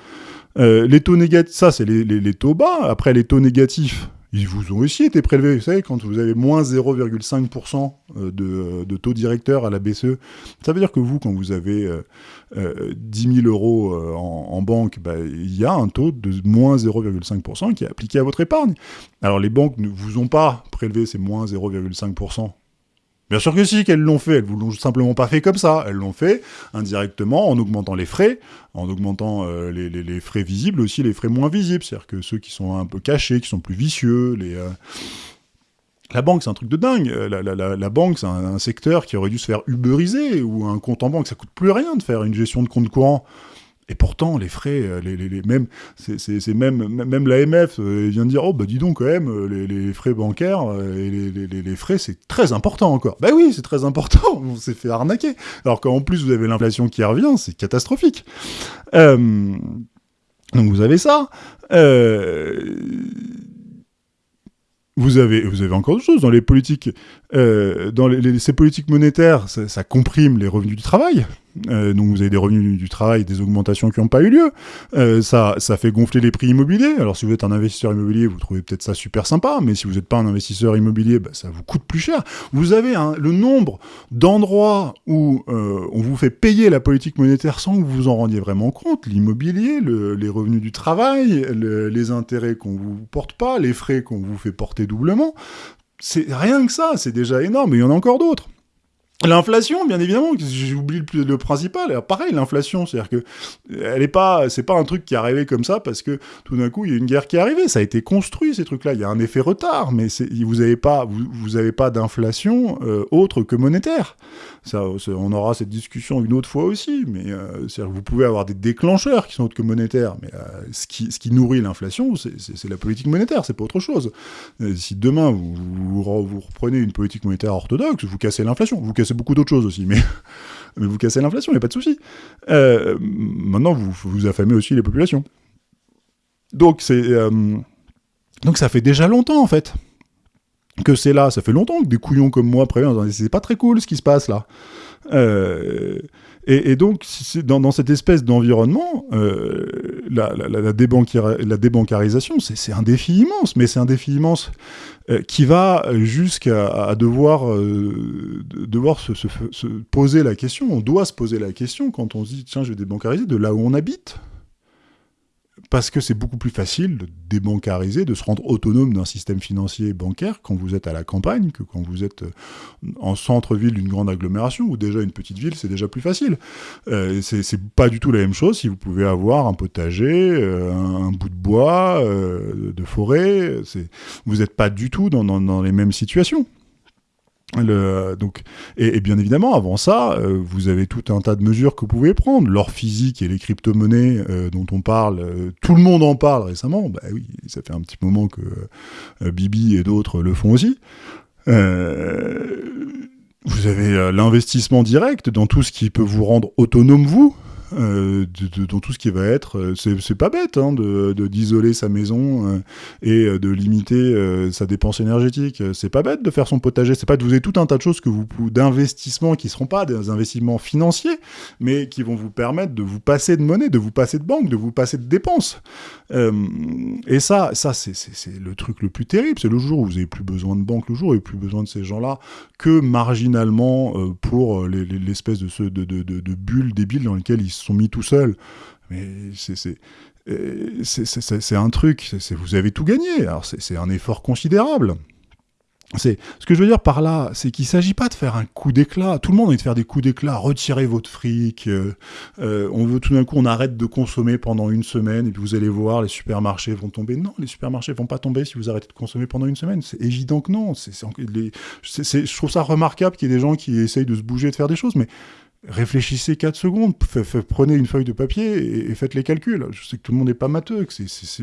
Euh, les taux négatifs, ça c'est les, les, taux bas. Après les taux négatifs, ils vous ont aussi été prélevés. Vous savez, quand vous avez moins 0,5% euh, de, de, taux directeur à la BCE, ça veut dire que vous, quand vous avez euh, euh, 10 000 euros euh, en, banque, bah, il y a un taux de moins 0,5% qui est appliqué à votre épargne. Alors les banques ne vous ont pas prélevé ces moins 0,5% Bien sûr que si, qu'elles l'ont fait. Elles ne l'ont simplement pas fait comme ça. Elles l'ont fait indirectement en augmentant les frais, en augmentant euh, les, frais visibles, aussi les frais moins visibles. C'est-à-dire que ceux qui sont un peu cachés, qui sont plus vicieux, les... Euh, la banque, c'est un truc de dingue. La, banque, c'est un, un, secteur qui aurait dû se faire uberiser, ou un compte en banque, ça coûte plus rien de faire une gestion de compte courant. Et pourtant, les frais, euh, les, même, même, l'AMF euh, vient de dire, oh bah dis donc quand même, euh, les, frais bancaires les, frais, c'est très important encore. Bah oui, c'est très important, *laughs* on s'est fait arnaquer. Alors qu'en plus, vous avez l'inflation qui revient, c'est catastrophique. donc vous avez ça. vous avez, vous avez encore d'autres choses dans les politiques, dans ces politiques monétaires, ça, comprime les revenus du travail. Euh, donc vous avez des revenus du travail, des augmentations qui n'ont pas eu lieu. Euh, ça, ça fait gonfler les prix immobiliers. Alors si vous êtes un investisseur immobilier, vous trouvez peut-être ça super sympa, mais si vous n'êtes pas un investisseur immobilier, bah, ça vous coûte plus cher. Vous avez le nombre d'endroits où euh, on vous fait payer la politique monétaire sans que vous vous en rendiez vraiment compte. L'immobilier, le, les revenus du travail, les intérêts qu'on vous porte pas, les frais qu'on vous fait porter doublement. C'est rien que ça, c'est déjà énorme, mais il y en a encore d'autres. L'inflation, bien évidemment, j'ai oublié le, principal. Alors, pareil, l'inflation, c'est-à-dire que elle est pas, c'est pas un truc qui est arrivé comme ça parce que tout d'un coup il y a une guerre qui est arrivée. Ça a été construit ces trucs-là. Il y a un effet retard, mais vous n'avez pas, avez pas d'inflation euh, autre que monétaire. On aura cette discussion une autre fois aussi, mais euh, vous pouvez avoir des déclencheurs qui sont autres que monétaires, mais euh, ce, qui, nourrit l'inflation, c'est la politique monétaire, c'est pas autre chose. Euh, si demain vous, reprenez une politique monétaire orthodoxe, vous cassez l'inflation, vous cassez beaucoup d'autres choses aussi, mais, *laughs* vous cassez l'inflation, il n'y a pas de souci. maintenant, vous, affamez aussi les populations. Donc ça fait déjà longtemps en fait que c'est là. Ça fait longtemps que des couillons comme moi préviennent, c'est pas très cool ce qui se passe là. Euh, et, donc, dans, cette espèce d'environnement, euh, la, la, débancarisation, c'est un défi immense, mais c'est un défi immense euh, qui va jusqu'à devoir, devoir se, se, poser la question, on doit se poser la question quand on se dit, tiens, je vais débancariser de là où on habite parce que c'est beaucoup plus facile de débancariser, de se rendre autonome d'un système financier bancaire quand vous êtes à la campagne que quand vous êtes euh, en centre-ville d'une grande agglomération ou déjà une petite ville, c'est déjà plus facile. Euh, c'est pas du tout la même chose si vous pouvez avoir un potager, euh, un, bout de bois, euh, de forêt. Vous n'êtes pas du tout dans, dans les mêmes situations. Et, bien évidemment, avant ça, euh, vous avez tout un tas de mesures que vous pouvez prendre. L'or physique et les crypto-monnaies euh, dont on parle, euh, tout le monde en parle récemment. Bah oui, ça fait un petit moment que Bibi et d'autres le font aussi. vous avez l'investissement direct dans tout ce qui peut vous rendre autonome, vous. Euh, dans tout ce qui va être, euh, c'est pas bête hein, d'isoler sa maison euh, et de limiter sa dépense énergétique. C'est pas bête de faire son potager. C'est pas de vous avez tout un tas de choses que vous d'investissements qui seront pas des investissements financiers, mais qui vont vous permettre de vous passer de monnaie, de vous passer de banque, de vous passer de dépenses. et ça, ça c'est le truc le plus terrible. C'est le jour où vous avez plus besoin de banque, le jour où vous avez plus besoin de ces gens-là que marginalement pour l'espèce de, de, de, de, bulle débile dans lequel ils sont mis tout seuls. Mais euh, c'est un truc, vous avez tout gagné. Alors c'est un effort considérable. C'est ce que je veux dire par là, c'est qu'il s'agit pas de faire un coup d'éclat. Tout le monde a de faire des coups d'éclat, retirer votre fric. Euh, euh, on veut tout d'un coup, on arrête de consommer pendant une semaine et puis vous allez voir, les supermarchés vont tomber. Non, les supermarchés vont pas tomber si vous arrêtez de consommer pendant une semaine. C'est évident que non. C'est, je trouve ça remarquable qu'il y ait des gens qui essayent de se bouger, de faire des choses, mais réfléchissez 4 secondes, prenez une feuille de papier et, faites les calculs. Je sais que tout le monde n'est pas matheux,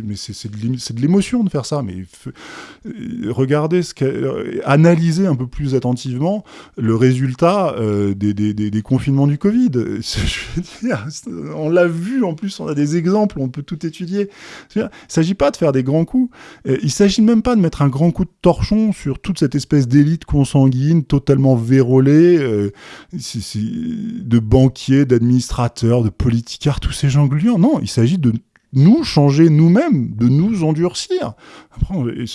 mais c'est de l'émotion de faire ça. Mais euh, regardez, euh, analysez un peu plus attentivement le résultat euh, des, confinements du Covid. *laughs* on l'a vu, en plus, on a des exemples, on peut tout étudier. Il ne s'agit pas de faire des grands coups. Il ne s'agit même pas de mettre un grand coup de torchon sur toute cette espèce d'élite consanguine totalement vérolée de banquiers, d'administrateurs, de politicards, tous ces gens gluants. Non, il s'agit de nous changer nous-mêmes, de nous endurcir.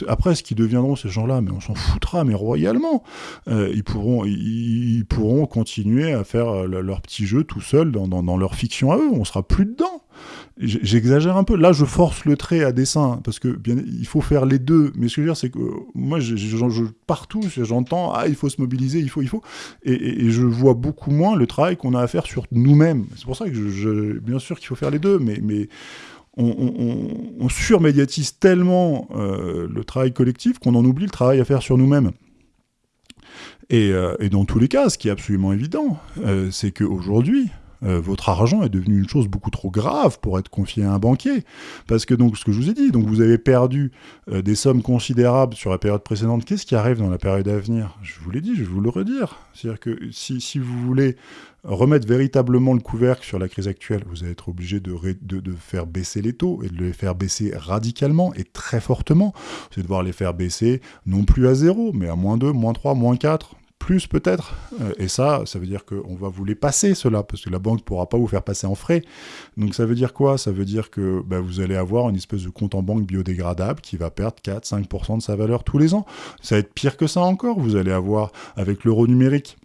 Après, ce qui deviendront ces gens-là, mais on s'en foutra, mais royalement. Euh, ils, pourront, ils, pourront continuer à faire euh, leur petit jeu tout seuls dans, dans, leur fiction à eux. On sera plus dedans. J'exagère un peu. Là, je force le trait à dessin parce que bien, il faut faire les deux. Mais ce que je veux dire, c'est que moi, je, je, partout, j'entends ah, il faut se mobiliser, il faut, il faut, et, je vois beaucoup moins le travail qu'on a à faire sur nous-mêmes. C'est pour ça que bien sûr qu'il faut faire les deux, mais, mais on, surmédiatise tellement euh, le travail collectif qu'on en oublie le travail à faire sur nous-mêmes. Et, euh, dans tous les cas, ce qui est absolument évident, euh, c'est qu'aujourd'hui, euh, votre argent est devenu une chose beaucoup trop grave pour être confié à un banquier. Parce que donc, ce que je vous ai dit, donc vous avez perdu euh, des sommes considérables sur la période précédente. Qu'est-ce qui arrive dans la période à venir? Je vous l'ai dit, je vais vous le redire. C'est-à-dire que si, si, vous voulez remettre véritablement le couvercle sur la crise actuelle, vous allez être obligé de, de, de, faire baisser les taux et de les faire baisser radicalement et très fortement. Vous allez devoir les faire baisser non plus à zéro, mais à moins 2, moins 3, moins 4, plus peut-être. Euh, et ça, ça veut dire qu'on va vous les passer, cela, parce que la banque ne pourra pas vous faire passer en frais. Donc ça veut dire quoi? Ça veut dire que bah, vous allez avoir une espèce de compte en banque biodégradable qui va perdre 4-5% de sa valeur tous les ans. Ça va être pire que ça encore. Vous allez avoir, avec l'euro numérique,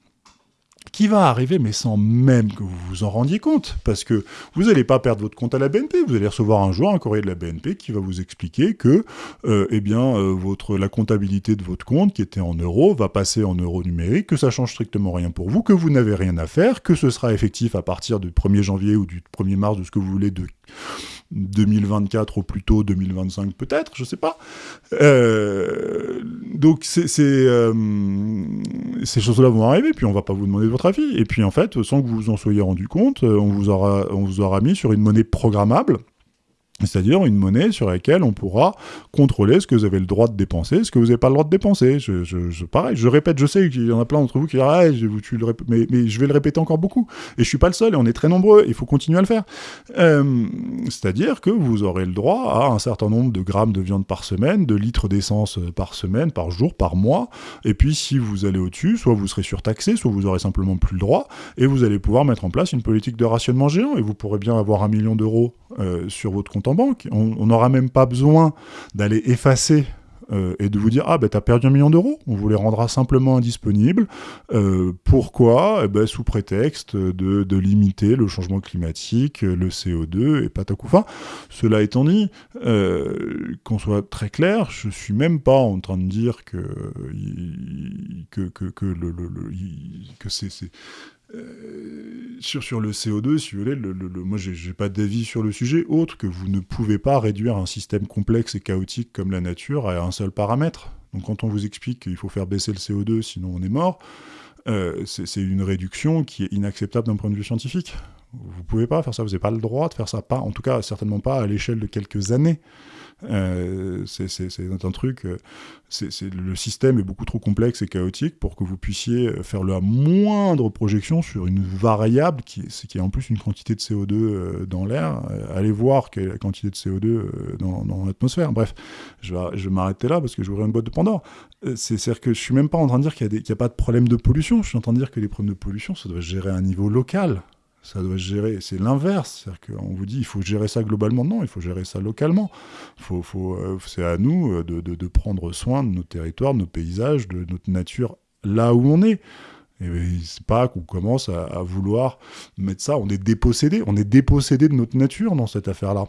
qui va arriver, mais sans même que vous vous en rendiez compte, parce que vous n'allez pas perdre votre compte à la BNP, vous allez recevoir un jour un courrier de la BNP qui va vous expliquer que, euh, eh bien, euh, votre, la comptabilité de votre compte, qui était en euros, va passer en euros numériques, que ça change strictement rien pour vous, que vous n'avez rien à faire, que ce sera effectif à partir du 1er janvier ou du 1er mars, de ce que vous voulez, de 2024 ou plutôt 2025 peut-être, je sais pas. Euh, donc c'est, euh, ces choses-là vont arriver, puis on va pas vous demander votre avis. Et puis en fait, sans que vous vous en soyez rendu compte, on vous aura, on vous aura mis sur une monnaie programmable c'est-à-dire une monnaie sur laquelle on pourra contrôler ce que vous avez le droit de dépenser, ce que vous n'avez pas le droit de dépenser. Je, je, pareil, je répète, je sais qu'il y en a plein d'entre vous qui disent ah, je, tu le mais, mais, je vais le répéter encore beaucoup. Et je suis pas le seul, et on est très nombreux, il faut continuer à le faire. Euh, c'est-à-dire que vous aurez le droit à un certain nombre de grammes de viande par semaine, de litres d'essence par semaine, par jour, par mois. Et puis si vous allez au-dessus, soit vous serez surtaxé, soit vous aurez simplement plus le droit, et vous allez pouvoir mettre en place une politique de rationnement géant, et vous pourrez bien avoir un million d'euros euh, sur votre compte banque. On n'aura même pas besoin d'aller effacer euh, et de vous dire ah ben t'as perdu un million d'euros, on vous les rendra simplement indisponibles. Euh, pourquoi? Eh ben, Sous prétexte de, de, limiter le changement climatique, le CO2 et patakoufa. Cela étant dit, euh, qu'on soit très clair, je suis même pas en train de dire que que, que, que, que c'est euh, sur, le CO2, si vous voulez, le, le, moi j'ai pas d'avis sur le sujet autre que vous ne pouvez pas réduire un système complexe et chaotique comme la nature à un seul paramètre. Donc quand on vous explique qu'il faut faire baisser le CO2 sinon on est mort, euh, c'est une réduction qui est inacceptable d'un point de vue scientifique. Vous pouvez pas faire ça, vous n'avez pas le droit de faire ça, pas, en tout cas certainement pas à l'échelle de quelques années. Euh, c'est un truc, euh, le système est beaucoup trop complexe et chaotique pour que vous puissiez faire la moindre projection sur une variable qui, est en plus une quantité de CO2 euh, dans l'air. allez voir quelle est la quantité de CO2 dans, l'atmosphère. Bref, je vais, je vais m'arrêter là parce que j'ouvrirai une boîte de Pandore. C'est-à-dire que je suis même pas en train de dire qu'il n'y a, a, pas de problème de pollution. Je suis en train de dire que les problèmes de pollution, ça doit se gérer à un niveau local ça doit gérer. C'est l'inverse. C'est-à-dire qu'on vous dit, il faut gérer ça globalement. Non, il faut gérer ça localement. Faut, faut, euh, c'est à nous euh, de, prendre soin de nos territoires, de nos paysages, de notre nature là où on est. Et c'est pas qu'on commence à, vouloir mettre ça. On est dépossédé. On est dépossédé de notre nature dans cette affaire-là.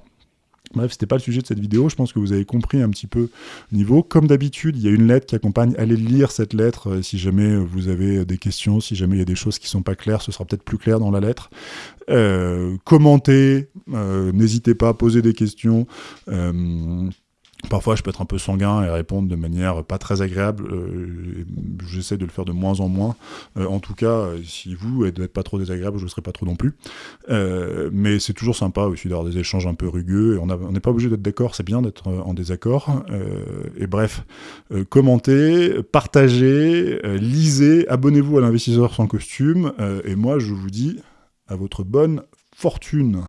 Bref, c'était pas le sujet de cette vidéo, je pense que vous avez compris un petit peu le niveau. Comme d'habitude, il y a une lettre qui accompagne, allez lire cette lettre euh, si jamais vous avez des questions, si jamais il y a des choses qui sont pas claires, ce sera peut-être plus clair dans la lettre. Euh, commentez, euh, n'hésitez pas à poser des questions. Parfois, je peux être un peu sanguin et répondre de manière pas très agréable. Euh, J'essaie de le faire de moins en moins. Euh, en tout cas, euh, si vous n'êtes pas trop désagréable, je ne serai pas trop non plus. Mais c'est toujours sympa aussi d'avoir des échanges un peu rugueux. On n'est pas obligé d'être d'accord, c'est bien d'être en désaccord. Et bref, commentez, partagez, lisez, abonnez-vous à l'investisseur sans costume. et moi, je vous dis à votre bonne fortune.